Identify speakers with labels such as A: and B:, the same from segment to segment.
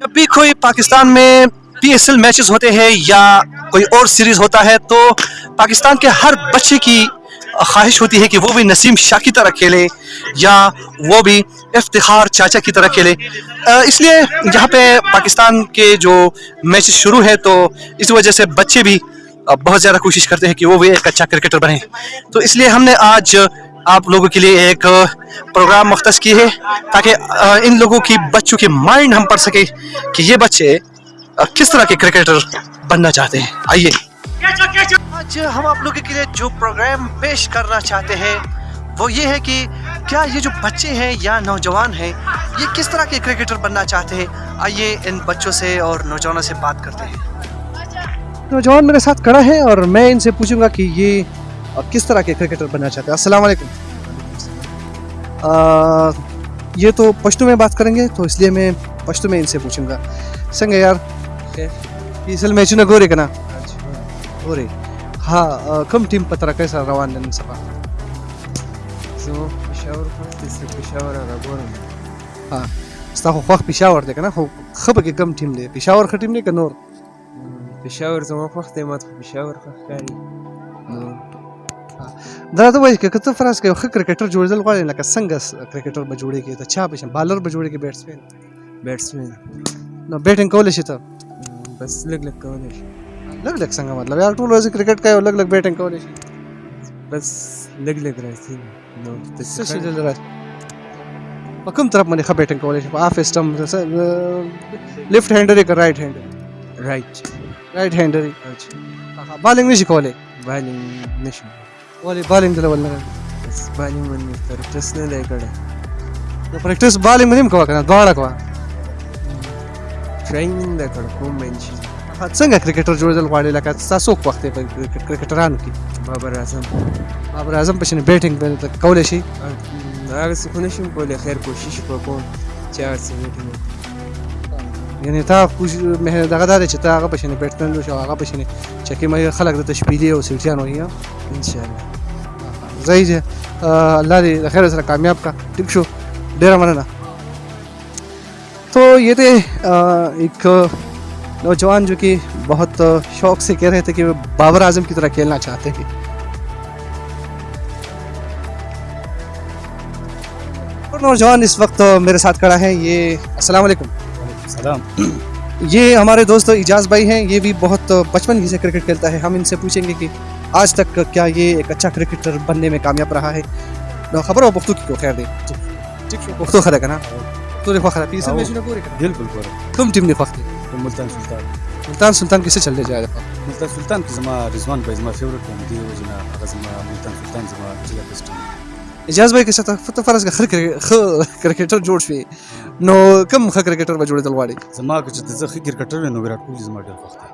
A: جب بھی کوئی پاکستان میں پی ایس ایل میچز ہوتے ہیں یا کوئی اور سیریز ہوتا ہے تو پاکستان کے ہر بچے کی خواہش ہوتی ہے کہ وہ بھی نسیم شاہ کی طرح کھیلے یا وہ بھی افتخار چاچا کی طرح کھیلے۔ اس لیے یہاں پہ پاکستان کے جو میچز شروع ہے تو اس وجہ سے بچے بھی بہت زیادہ کوشش کرتے ہیں کہ وہ بھی ایک اچھا کرکٹر بنے تو اس لیے ہم نے آج آپ لوگوں کے لیے ایک پروگرام مختص کی ہے تاکہ ان لوگوں کی بچوں کی مائنڈ ہم پڑھ سکے کہ یہ بچے کس طرح کے کرکٹر بننا چاہتے ہیں۔ آئیے۔ آج ہم آپ لوگوں کے لیے جو پروگرام پیش کرنا چاہتے ہیں وہ یہ ہے کہ کیا یہ جو بچے ہیں یا نوجوان ہیں یہ کس طرح کے کرکٹر بننا چاہتے ہیں؟ آئیے ان بچوں سے اور نوجوانوں سے بات کرتے ہیں۔ نوجوان میرے ساتھ کڑا ہے اور میں ان سے پوچھوں گا کہ یہ اور کس طرح کے کرکٹر بننا چاہتے ہیں؟ السلام علیکم۔ یہ تو پشتو میں بات کریں گے تو اس لیے میں پشتو میں ان سے پوچھوں گا۔ سنگ یار اصل میں چنا گورے کنا؟ گورے۔
B: ہاں کم ٹیم پترا کیسا روان دن سبا
A: ہاں ستا خو خوښ پېښور دی که نه خو ښه پکې کم ٹیم دے۔ پېښور ښه ٹیم دے کنور نور؟
B: زمان زما دے مات ما ته پېښور کاری۔
A: دا ته وایي که ته فرض یو ښه کرکټر جوړېدل غواړې لکه څنګه کرکټر به جوړېږي؟ د چا به شي بالر به جوړېږي بیټسمین
B: بیټسمین
A: نو بیټینګ کولی شي ته؟
B: بس لږ لږ کولی شي.
A: لږ لږ څنګه مطلب؟ یار ټول ورځ کرکټ کوي او لږ لږ بیټینګ کولی شي.
B: بس لږ لږ راځي. نو ته
A: څه شي دلته راځي؟ په کوم طرف باندې ښه بیټینګ کولی شي؟ په آف اسټم لیفټ هینډر که رائټ هینډر
B: رایټ
A: رائټ هینډر بالینګ نشي کولی
B: بالینګ نشم
A: نه
B: نه کړی
A: نو پریکټیس بالینګ باندې هم کوه کنه دواړه کوه
B: ټراینګ نه دی کړی کوم مین شي
A: څنګه کرکټر جوړېدل غواړي لکه تاسو وخت په کرکټرانو کې
B: بابر اعظم
A: بابر اعظم په شنه بیټینګ باندې کولی شي
B: هغه څه خو نشم کولی خیر کوشش به کوم چې هر څه
A: یعنی تا کوش مه دغه دا دی چې تا هغه په شنه بیټمن شو، هغه په شنه چې کې مې خلک د تشبیلی او سلطان وایي
B: ان شاء الله
A: زئی دې الله دې د خیر سره کامیاب کا ٹھیک شو. ډیر مننه. تو یہ تھے ایک نوجوان جو کہ بہت شوق سے کہہ رہے تھے کہ وہ بابر اعظم کی طرح کھیلنا چاہتے ہیں۔ نوجوان اس وقت میرے ساتھ کھڑا ہے یہ السلام علیکم۔
C: سلام۔
A: یہ ہمارے دوست اجاز بھائی ہیں یہ بھی بہت بچپن ہی سے کرکٹ کھیلتا ہے۔ ہم ان سے پوچھیں گے کہ آج تک کیا یہ ایک اچھا کرکٹر بننے میں کامیاب رہا ہے؟ خبر ہو پختو کی کو خیر دے۔ پختو خدا کنا تو نے خدا پیسے میں نے پورے کنا
C: بالکل ګوره
A: تم ٹیم نے فخر
C: د ملتان سلطان۔
A: سلطان سلطان کسے چل جائے؟ دفعہ
C: ملتان سلطان کې زما رضوان به زما فیوریټ دی دی هغه زما ملتان سلطان زما چې بیسټ
A: اجاز بھائی کے ساتھ فتح فرض خر کرکٹر جوړ شوی نو کم خ کرکٹر به جوړېدل غواړي
C: زما که چې زه کرکټر ویم نو ویرات کوهلی زما ډېر خوښ دی.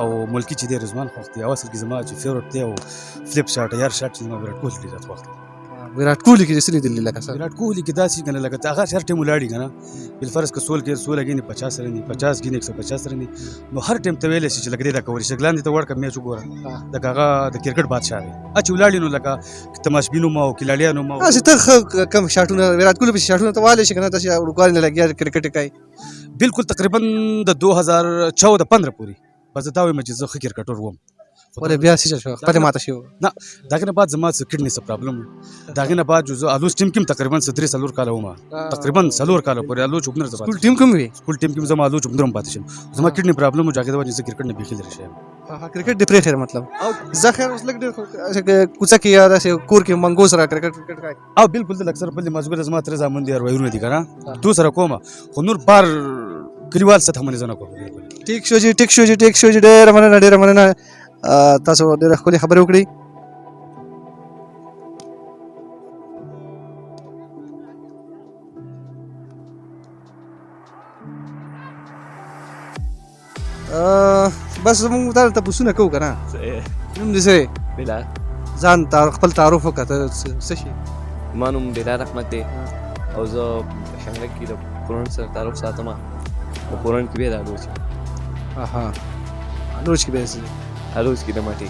C: او ملکی چې دی رضوان خوښ دی. او اصل کې زما چې فیوریټ دی او فلپ شاټ یار شاټ زما ویرات کوهلی ډېر خوښ دی.
A: ویرات کوہلی کی جیسے دلی لگا سر؟
C: ویرات کوهلی کې داسې کنه لګا هغه هر ټیم ولاړی کنه بل فرض که سول کې سول غینې 50 رنی 50 غینې 150 رنی نو هر ټیم ته ویل شي چې لګ دې دا کوي شګلان دې ته ورکه میچ وګوره دا هغه د کرکټ بادشاہ دی اچ ولاړی نو لکه تماشبینو ما او کلاړیانو ما
A: اسی ته کم شاټونه ویرات کوہلی په شاټونه ته والي شي کنه تاسو ورکوال نه لګیا کرکټ کوي
C: بالکل تقریباً د 2014 15 پوری۔ پس دا وایم چې زه کرکټر وم۔
A: ولې بیا سې شو پته ماته شو
C: نه بعد زما کډنی څه پرابلم نه بعد جو الوس ټیم کې تقریباً درې سلور کاله ومه تقریباً سلور کاله پورې الو چوبنر زما
A: ټول ټیم کوم وی
C: سکول ټیم کې زما الو چوبنر پاتې شم زما کډنی پرابلم جاګه دا چې کرکټ نه بيخي لري شم
A: کرکټ د پرې خیر مطلب زه خیر اوس لګ ډېر کوڅه کې یا داسې کور کې منګو سره کرکټ کرکټ کوي
C: او بالکل د اکثر په مزګر زما تر زامن دي وایونه دي کنه تو سره کومه خو نور بار کلیوال سره هم نه زنه کوم
A: ټیک شو جی ټیک شو جی ټیک شو جی ډېر مننه ډېر مننه تاسو ډېر ښکلې خبرې وکړې بس موږ تا ته پوښتنه کوو کنه نوم دې څه
D: بلال
A: ځان تار خپل تعارف وکړه څه شي؟
D: ما نوم بلال احمد دی. او زه شنګله کې د پرون سره تعلق ساتم په پرون کې به د الوچ
A: اها. لوچ کې به
D: الوچ کې د مټي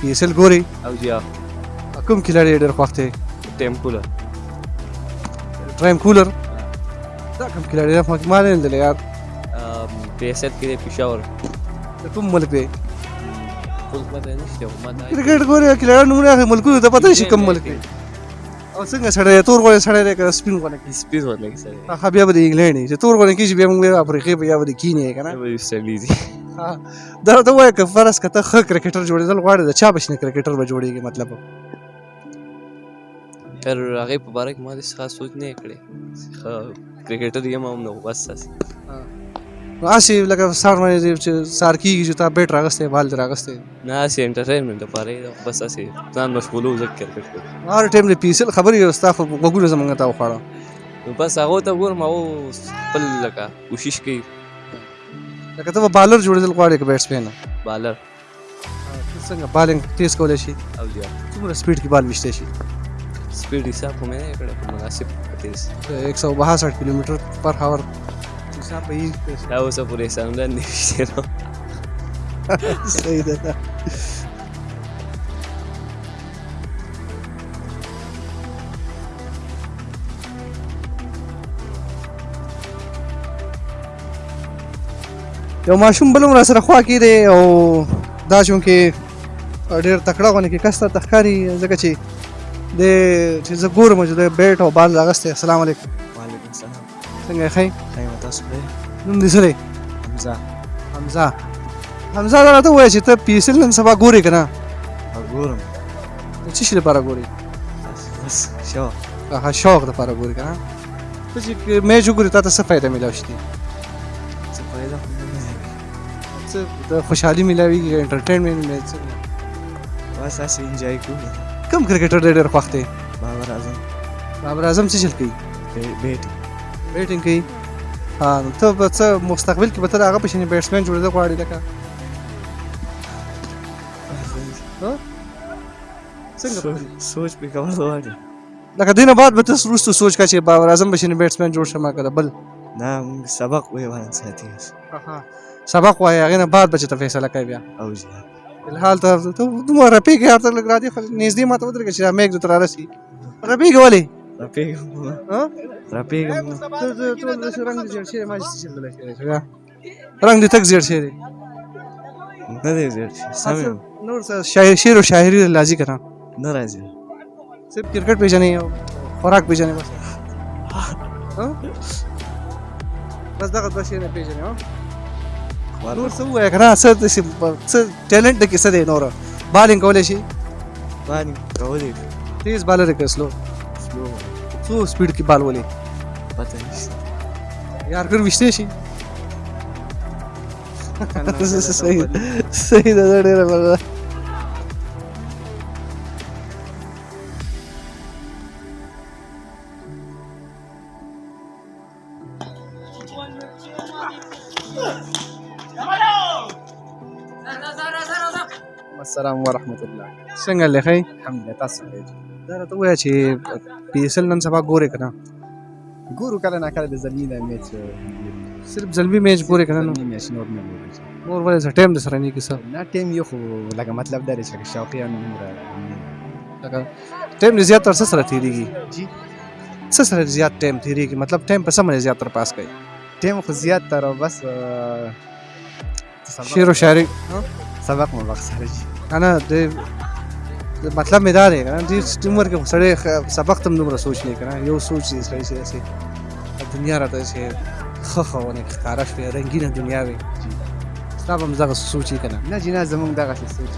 A: پی اس ال ګوري
D: او جیا
A: کوم کھلاړي ډېر خوښ دی
D: ټیمپول
A: ټرایم کولر دا کوم ډېر خوښ ما نه لیدل یار
D: ریاست کې دی پېښور
A: د کوم ملک دی کرکټ ګوري نمونه اخلي ملکونو ته پته نشي کوم ملک دی او څنګه سړی؟ تور غوړی سړی دی که سپین غوړی
D: سپیډ ورلګي سره
A: هغه بیا به د انګلینډ چې تور غوړی کېږي بیا موږ افریقې په یا به د کینې که نه دا ته وایه که فرض که ته ښه کرکټر جوړېدل غواړې د چا بشنه کرکټر به جوړېږي مطلب.
D: تر هغې په باره کې ما داسې خاص سوچ نه ښه کرکټر یم هم نو بس
A: نو هسې لکه سهار باندې چې سهار کېږي چې تا بیټ راغستی بال دې راغستی.
D: نه هسې انټرټینمنټ لپاره بس هسې ځان مشغولو ځکه کرکټ
A: هر ټایم د پیسل خبرې او ستا خو غوږونه زمونږ ته وخوړه.
D: نو بس هغو ته ګورم هغو خپل لکه کوشش کوي.
A: لکه ته بالر جوړېدل غواړې که بیټسمین
D: بالر.
A: څنګه بالینګ تیز کولی شي؟
D: او زیات.
A: څومره سپیډ کې بال ویشتی شي؟
D: سپیډ حساب خو مې نه کړی مناسب تیز
A: ایک سو باسٹھ کلو میٹر پر ہاور حساب
D: دا اوسه پورې سمدن نه وشته نو
A: صحیح ده. یو ماشوم بل هم را سره خوا کې دی او دا چون کې ډېر تکړه غونې کې کس ته تخکاری ځکه چې د چې زه ګورم چې د بیټ او بال راغستی. السلام علیکم.
E: وعلیکم السلام
A: څنګه یې ښه
E: خیر تاسو به
A: نوم دې څه دی؟
E: حمزه.
A: حمزه. حمزه دا راته وایي چې ته پی ایس ایل نن سبا ګورې که نه؟
E: ګورم.
A: د څه شي لپاره ګورې؟
E: بس شو
A: هغه شوق دپاره ګورې که نه؟ ته چې میچ وګورې تا ته څه فایده میلاو شي؟
E: څه فایده.
A: څه د خوشحالي میلاویږي انټرټینمنټ مې څه
E: بس هسې انجوای کوو
A: کوم کرکټر ډېر خوښ دی
E: بابر اعظم۔
A: بابر اعظم څه چل کوي
E: بیټ
A: بیټینګ کوي ها نو ته به څه مستقبل کې به ته د هغه په شانې بیټسمین جوړېدل غواړې لکه څنګه به-
E: سوچ په کول غواړي
A: لکه دینه بعد به ته وروسته سوچ کا چې بابر اعظم به شانې بیټسمین جوړ شم که د بل۔
E: نه سبق وی وان ساتي
A: سبق وایي هغې نه بعد به چې ته فیصله کوي بیا۔
E: او جی
A: فلحال ته ته دومره رپېږې هر ته لږ را دې خو نږدې ما ته ودرېږه چې دا میږ دې ته رارسي رپېږې ولې ته ته ټول داسې رنګ دې زیړ شوی ما چې څه چلدلی شوی؟ رنګ دې تک زیړ شوی دی
E: نه دی زیات سم یم.
A: نور څه شاعر شعر او شاعري راځي که نه
E: نه راځي
A: صرف کرکټ پیژنې او خوراک پیژنې بس۔ ها؟ بس دغه دوه شیونه پیژنې نور څه داسې ټیلنټ د دی نور بالینګ کولی شي
E: باندې کولې
A: تیز بالر کې سلو
E: سلو
A: څو سپیډ کې بال ولې
E: پته نشته
A: یار کر وشته شي صحیح صحیح دا ډېره السلام ورحمت الله. څنګه لخی
F: الحمدلله تاسو څنګه؟
A: دا راته ووایه چې پی ایس ایل نن سبا ګورې که نه
F: ګورو کله نه کله د زلمی نه میچ
A: صرف زلمی میچ ګورې که نه نو
F: میچ نور نه ګورو.
A: نور ولې څه ټایم د سره نه کیسه؟
F: نه ټیم یو خو لکه مطلب دا چې شوقیان عمره
A: لکه ټایم دې زیات تر سره تېرېږي
F: جی؟
A: څه سره زیات ټایم تېرېږي مطلب ټایم په باندې زیات تر پاس کوي.
F: ټیم خو زیات تر بس
A: شعر او شاعري
F: سبق مو وخت
A: د د مطلب مې دا دی که نه دې عمر سړی خ- سبق ته هم دومره سوچ نه که نه یو سوچ دی سړی چې داسې دنیا راته ښه ښه ونه ښکاره شوې رنګینه دنیا وي. ستا به هم دغه سوچ یې که نه.
F: نه زمونږ دغه سوچ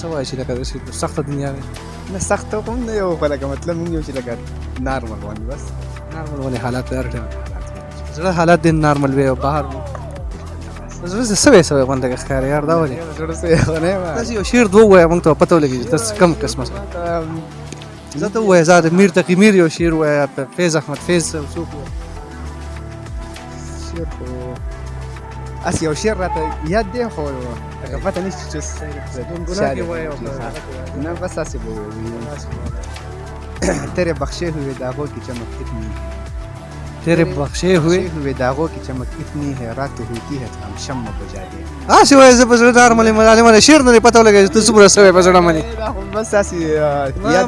A: څه وایې چې لکه داسې سخته دنیا وي؟
F: نه سخت خو نه یو خو لکه مطلب مونږ یو چې لکه نارمل باندې بس.
A: نارمل ونې حالات هر ټایم زړه حالات دې نارمل وي او بهر وي زړه څه سوی سوی غونډه کې ښکاري یار دا ولې
F: زړه څه یو نه ما
A: داسې یو شعر دوه ووایه موږ ته پته ولګي څه کم قسمه څه زه ته ووایه زه د میر تقي میر یو شعر ووایه فیض احمد فیض څوک ووایه
F: شعر خو اس یو شعر راته یاد دی خو لکه پته نشته چې
A: وایه او
F: نه بس ایسے بول تیرے بخشے ہوئے داغوں کی چمک اتنی
A: تیرے بخشے ہوئے
F: ہوئے داغوں کی چمک اتنی ہے رات ہوتی ہے تو ہم شمع بجا
A: وایه زه په زړه نارملې ملالې مله شعر نه دی پته ولګېږي چې ته څومره سوی په زړه باندې
F: بس ایسے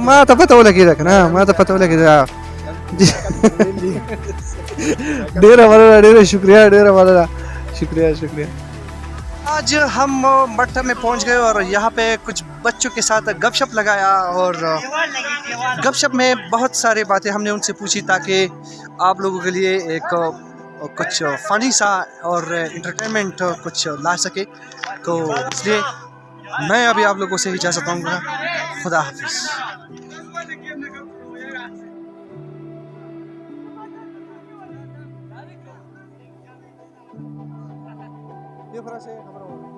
A: ما- ته پته ولګېده که نه ما ته پته ولګېده ډېره مننه ډېره شکریا مننه
E: شکریہ شکریہ۔
A: آج ہم مٹھا میں پہنچ گئے اور یہاں پہ کچھ بچوں کے ساتھ گپ شپ لگایا اور گپ شپ میں بہت سارے باتیں ہم نے ان سے پوچھی تاکہ آپ لوگوں کے لیے ایک کچھ فنی سا اور انٹرٹینمنٹ کچھ لا سکے۔ تو اس لیے میں ابھی آپ لوگوں سے اجازت پاؤں گا۔ خدا حافظ۔
F: یہ فرا سے خبر ہو